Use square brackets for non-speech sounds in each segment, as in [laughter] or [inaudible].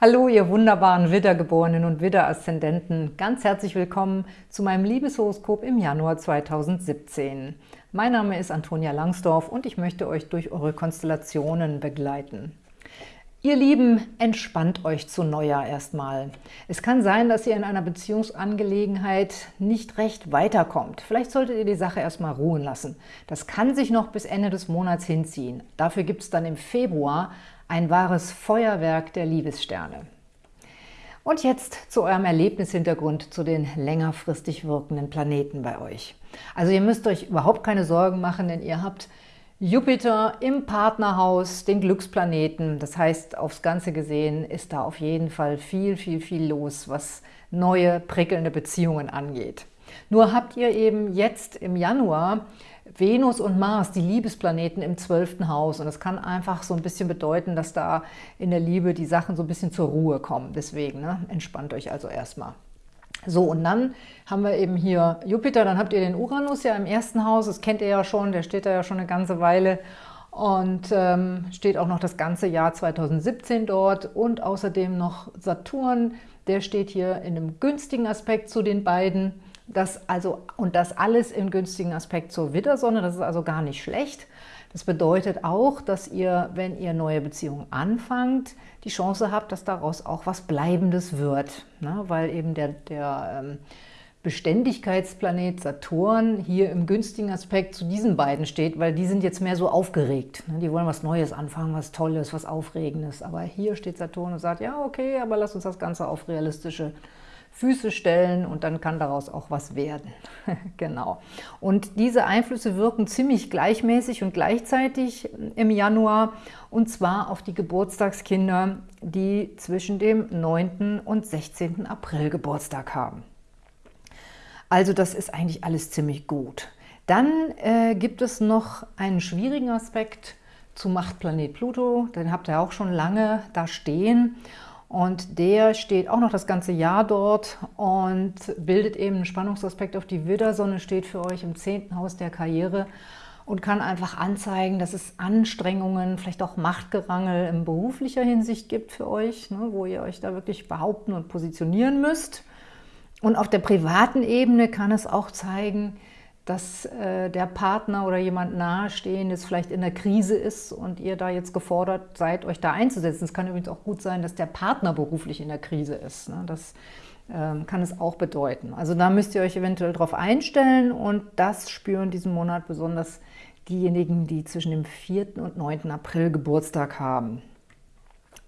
Hallo, ihr wunderbaren Widdergeborenen und Widder-Aszendenten. Ganz herzlich willkommen zu meinem Liebeshoroskop im Januar 2017. Mein Name ist Antonia Langsdorf und ich möchte euch durch eure Konstellationen begleiten. Ihr Lieben, entspannt euch zu Neujahr erstmal. Es kann sein, dass ihr in einer Beziehungsangelegenheit nicht recht weiterkommt. Vielleicht solltet ihr die Sache erstmal ruhen lassen. Das kann sich noch bis Ende des Monats hinziehen. Dafür gibt es dann im Februar ein wahres Feuerwerk der Liebessterne. Und jetzt zu eurem Erlebnishintergrund zu den längerfristig wirkenden Planeten bei euch. Also ihr müsst euch überhaupt keine Sorgen machen, denn ihr habt Jupiter im Partnerhaus, den Glücksplaneten. Das heißt, aufs Ganze gesehen ist da auf jeden Fall viel, viel, viel los, was neue, prickelnde Beziehungen angeht. Nur habt ihr eben jetzt im Januar Venus und Mars, die Liebesplaneten im zwölften Haus. Und das kann einfach so ein bisschen bedeuten, dass da in der Liebe die Sachen so ein bisschen zur Ruhe kommen. Deswegen ne, entspannt euch also erstmal. So, und dann haben wir eben hier Jupiter, dann habt ihr den Uranus ja im ersten Haus, das kennt ihr ja schon, der steht da ja schon eine ganze Weile und ähm, steht auch noch das ganze Jahr 2017 dort und außerdem noch Saturn, der steht hier in einem günstigen Aspekt zu den beiden. Das also, und das alles im günstigen Aspekt zur Widdersonne, das ist also gar nicht schlecht. Das bedeutet auch, dass ihr, wenn ihr neue Beziehungen anfangt, die Chance habt, dass daraus auch was Bleibendes wird, ne? weil eben der, der ähm, Beständigkeitsplanet Saturn hier im günstigen Aspekt zu diesen beiden steht, weil die sind jetzt mehr so aufgeregt. Ne? Die wollen was Neues anfangen, was Tolles, was Aufregendes. Aber hier steht Saturn und sagt, ja okay, aber lass uns das Ganze auf realistische Füße stellen und dann kann daraus auch was werden. [laughs] genau. Und diese Einflüsse wirken ziemlich gleichmäßig und gleichzeitig im Januar und zwar auf die Geburtstagskinder, die zwischen dem 9. und 16. April Geburtstag haben. Also das ist eigentlich alles ziemlich gut. Dann äh, gibt es noch einen schwierigen Aspekt zu Machtplanet Pluto, den habt ihr auch schon lange da stehen. Und der steht auch noch das ganze Jahr dort und bildet eben einen Spannungsaspekt auf die Widdersonne, steht für euch im zehnten Haus der Karriere und kann einfach anzeigen, dass es Anstrengungen, vielleicht auch Machtgerangel in beruflicher Hinsicht gibt für euch, ne, wo ihr euch da wirklich behaupten und positionieren müsst. Und auf der privaten Ebene kann es auch zeigen, dass äh, der Partner oder jemand Nahestehendes vielleicht in der Krise ist und ihr da jetzt gefordert seid, euch da einzusetzen. Es kann übrigens auch gut sein, dass der Partner beruflich in der Krise ist. Ne? Das ähm, kann es auch bedeuten. Also da müsst ihr euch eventuell darauf einstellen und das spüren diesen Monat besonders diejenigen, die zwischen dem 4. und 9. April Geburtstag haben.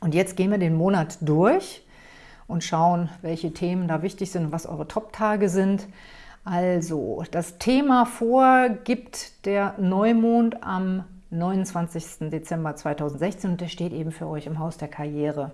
Und jetzt gehen wir den Monat durch und schauen, welche Themen da wichtig sind und was eure Top-Tage sind. Also, das Thema vorgibt der Neumond am 29. Dezember 2016 und der steht eben für euch im Haus der Karriere.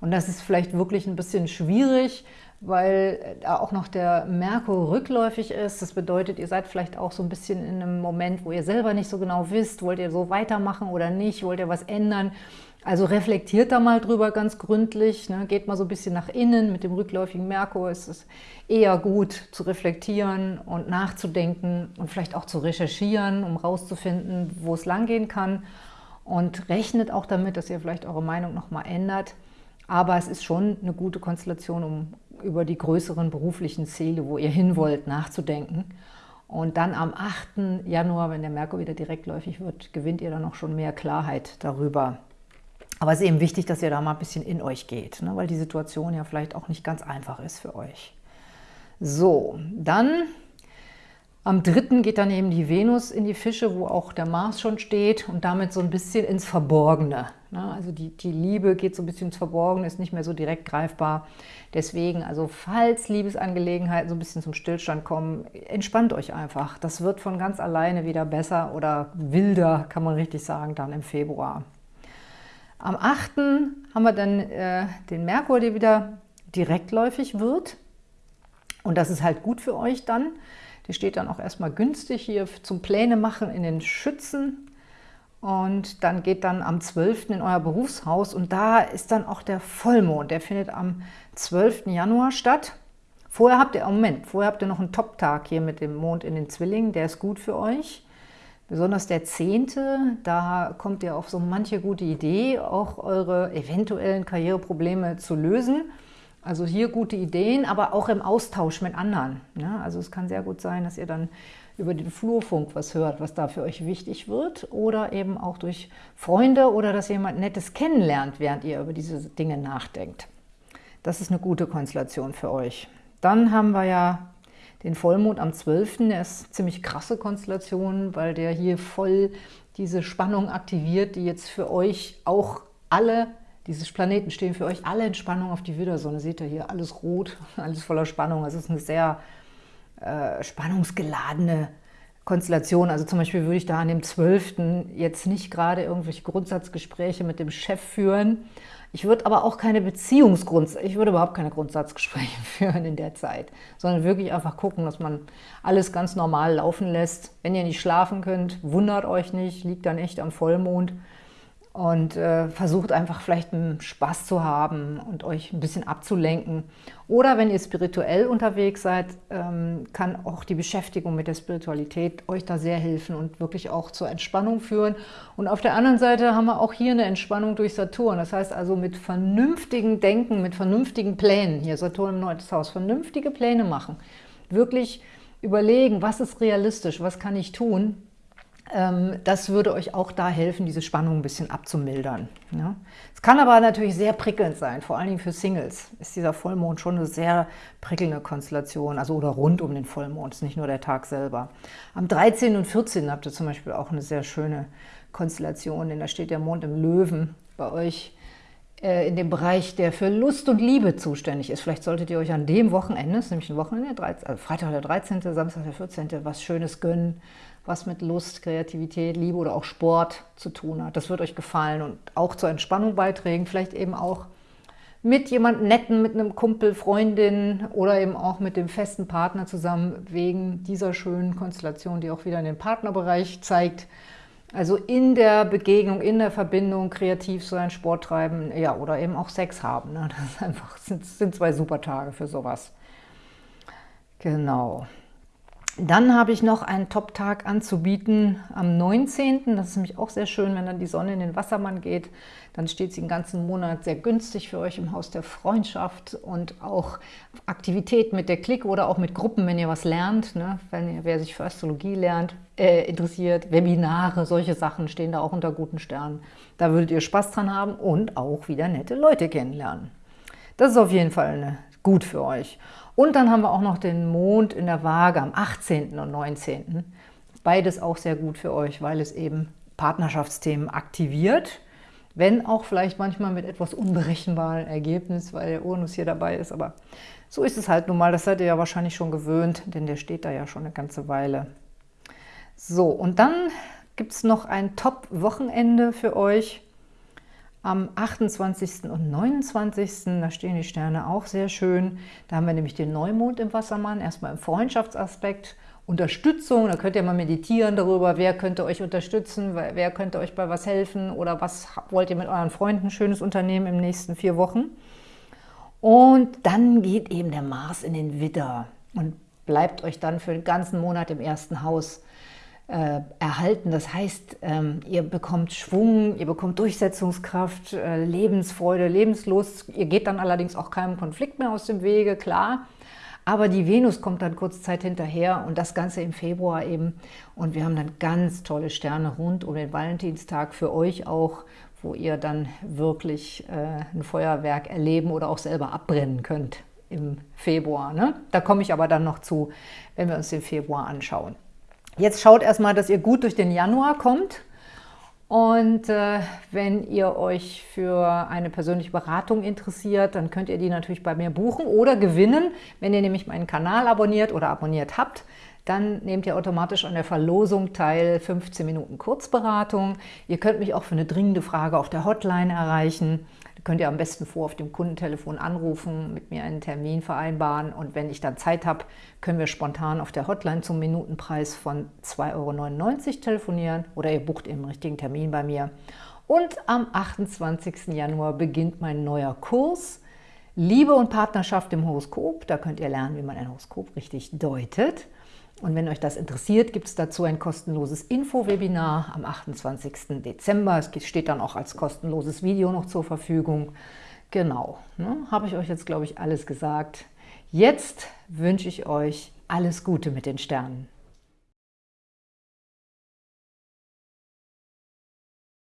Und das ist vielleicht wirklich ein bisschen schwierig, weil da auch noch der Merkur rückläufig ist. Das bedeutet, ihr seid vielleicht auch so ein bisschen in einem Moment, wo ihr selber nicht so genau wisst, wollt ihr so weitermachen oder nicht, wollt ihr was ändern. Also reflektiert da mal drüber ganz gründlich, ne? geht mal so ein bisschen nach innen. Mit dem rückläufigen Merkur ist es eher gut zu reflektieren und nachzudenken und vielleicht auch zu recherchieren, um rauszufinden, wo es langgehen kann. Und rechnet auch damit, dass ihr vielleicht eure Meinung nochmal ändert. Aber es ist schon eine gute Konstellation, um über die größeren beruflichen Ziele, wo ihr hin wollt, nachzudenken. Und dann am 8. Januar, wenn der Merkur wieder direktläufig wird, gewinnt ihr dann noch schon mehr Klarheit darüber, aber es ist eben wichtig, dass ihr da mal ein bisschen in euch geht, ne? weil die Situation ja vielleicht auch nicht ganz einfach ist für euch. So, dann am 3. geht dann eben die Venus in die Fische, wo auch der Mars schon steht und damit so ein bisschen ins Verborgene. Ne? Also die, die Liebe geht so ein bisschen ins Verborgene, ist nicht mehr so direkt greifbar. Deswegen, also falls Liebesangelegenheiten so ein bisschen zum Stillstand kommen, entspannt euch einfach. Das wird von ganz alleine wieder besser oder wilder, kann man richtig sagen, dann im Februar. Am 8. haben wir dann äh, den Merkur, der wieder direktläufig wird. Und das ist halt gut für euch dann. Der steht dann auch erstmal günstig hier zum Pläne machen in den Schützen. Und dann geht dann am 12. in euer Berufshaus und da ist dann auch der Vollmond. Der findet am 12. Januar statt. Vorher habt ihr, oh Moment, vorher habt ihr noch einen Top-Tag hier mit dem Mond in den Zwillingen. Der ist gut für euch. Besonders der Zehnte, da kommt ihr auf so manche gute Idee, auch eure eventuellen Karriereprobleme zu lösen. Also hier gute Ideen, aber auch im Austausch mit anderen. Ja, also es kann sehr gut sein, dass ihr dann über den Flurfunk was hört, was da für euch wichtig wird oder eben auch durch Freunde oder dass jemand Nettes kennenlernt, während ihr über diese Dinge nachdenkt. Das ist eine gute Konstellation für euch. Dann haben wir ja den Vollmond am 12. Der ist ziemlich krasse Konstellation, weil der hier voll diese Spannung aktiviert, die jetzt für euch auch alle, diese Planeten stehen für euch alle in Spannung auf die Widdersonne. Seht ihr hier, alles rot, [laughs] alles voller Spannung. Es ist eine sehr äh, spannungsgeladene Konstellation. Also zum Beispiel würde ich da an dem 12. jetzt nicht gerade irgendwelche Grundsatzgespräche mit dem Chef führen. Ich würde aber auch keine Beziehungsgrund, ich würde überhaupt keine Grundsatzgespräche [laughs] führen in der Zeit, sondern wirklich einfach gucken, dass man alles ganz normal laufen lässt. Wenn ihr nicht schlafen könnt, wundert euch nicht, liegt dann echt am Vollmond und äh, versucht einfach vielleicht einen Spaß zu haben und euch ein bisschen abzulenken. Oder wenn ihr spirituell unterwegs seid, ähm, kann auch die Beschäftigung mit der Spiritualität euch da sehr helfen und wirklich auch zur Entspannung führen. Und auf der anderen Seite haben wir auch hier eine Entspannung durch Saturn. Das heißt also mit vernünftigen Denken, mit vernünftigen Plänen, hier Saturn im 9. Haus, vernünftige Pläne machen. Wirklich überlegen, was ist realistisch, was kann ich tun, das würde euch auch da helfen, diese Spannung ein bisschen abzumildern. Es kann aber natürlich sehr prickelnd sein, vor allen Dingen für Singles ist dieser Vollmond schon eine sehr prickelnde Konstellation, also oder rund um den Vollmond, ist nicht nur der Tag selber. Am 13. und 14. habt ihr zum Beispiel auch eine sehr schöne Konstellation, denn da steht der Mond im Löwen bei euch äh, in dem Bereich, der für Lust und Liebe zuständig ist. Vielleicht solltet ihr euch an dem Wochenende, nämlich ein Wochenende, also Freitag der 13., Samstag der 14., was Schönes gönnen, was mit Lust, Kreativität, Liebe oder auch Sport zu tun hat. Das wird euch gefallen und auch zur Entspannung beitragen, vielleicht eben auch mit jemandem Netten, mit einem Kumpel, Freundin oder eben auch mit dem festen Partner zusammen, wegen dieser schönen Konstellation, die auch wieder in den Partnerbereich zeigt. Also in der Begegnung, in der Verbindung kreativ sein, Sport treiben, ja, oder eben auch Sex haben. Ne? Das einfach, sind, sind zwei super Tage für sowas. Genau. Dann habe ich noch einen Top-Tag anzubieten am 19. Das ist nämlich auch sehr schön, wenn dann die Sonne in den Wassermann geht. Dann steht sie den ganzen Monat sehr günstig für euch im Haus der Freundschaft und auch Aktivitäten mit der Clique oder auch mit Gruppen, wenn ihr was lernt. Ne? Wenn ihr, wer sich für Astrologie lernt, äh, interessiert, Webinare, solche Sachen stehen da auch unter guten Sternen. Da würdet ihr Spaß dran haben und auch wieder nette Leute kennenlernen. Das ist auf jeden Fall eine, gut für euch. Und dann haben wir auch noch den Mond in der Waage am 18. und 19. Beides auch sehr gut für euch, weil es eben Partnerschaftsthemen aktiviert, wenn auch vielleicht manchmal mit etwas unberechenbaren Ergebnis, weil der Uranus hier dabei ist, aber so ist es halt nun mal, das seid ihr ja wahrscheinlich schon gewöhnt, denn der steht da ja schon eine ganze Weile. So, und dann gibt es noch ein Top-Wochenende für euch am 28. und 29. Da stehen die Sterne auch sehr schön. Da haben wir nämlich den Neumond im Wassermann, erstmal im Freundschaftsaspekt, Unterstützung, da könnt ihr mal meditieren darüber, wer könnte euch unterstützen, wer könnte euch bei was helfen oder was wollt ihr mit euren Freunden Schönes unternehmen im nächsten vier Wochen. Und dann geht eben der Mars in den Widder und bleibt euch dann für den ganzen Monat im ersten Haus äh, erhalten. Das heißt, ähm, ihr bekommt Schwung, ihr bekommt Durchsetzungskraft, äh, Lebensfreude, Lebenslust. Ihr geht dann allerdings auch keinem Konflikt mehr aus dem Wege, klar. Aber die Venus kommt dann kurz Zeit hinterher und das Ganze im Februar eben. Und wir haben dann ganz tolle Sterne rund um den Valentinstag für euch auch, wo ihr dann wirklich äh, ein Feuerwerk erleben oder auch selber abbrennen könnt im Februar. Ne? Da komme ich aber dann noch zu, wenn wir uns den Februar anschauen. Jetzt schaut erstmal, dass ihr gut durch den Januar kommt. Und äh, wenn ihr euch für eine persönliche Beratung interessiert, dann könnt ihr die natürlich bei mir buchen oder gewinnen. Wenn ihr nämlich meinen Kanal abonniert oder abonniert habt, dann nehmt ihr automatisch an der Verlosung teil, 15 Minuten Kurzberatung. Ihr könnt mich auch für eine dringende Frage auf der Hotline erreichen könnt ihr am besten vor auf dem Kundentelefon anrufen, mit mir einen Termin vereinbaren und wenn ich dann Zeit habe, können wir spontan auf der Hotline zum Minutenpreis von 2,99 Euro telefonieren oder ihr bucht eben einen richtigen Termin bei mir. Und am 28. Januar beginnt mein neuer Kurs Liebe und Partnerschaft im Horoskop. Da könnt ihr lernen, wie man ein Horoskop richtig deutet. Und wenn euch das interessiert, gibt es dazu ein kostenloses Info-Webinar am 28. Dezember. Es steht dann auch als kostenloses Video noch zur Verfügung. Genau, ne, habe ich euch jetzt, glaube ich, alles gesagt. Jetzt wünsche ich euch alles Gute mit den Sternen.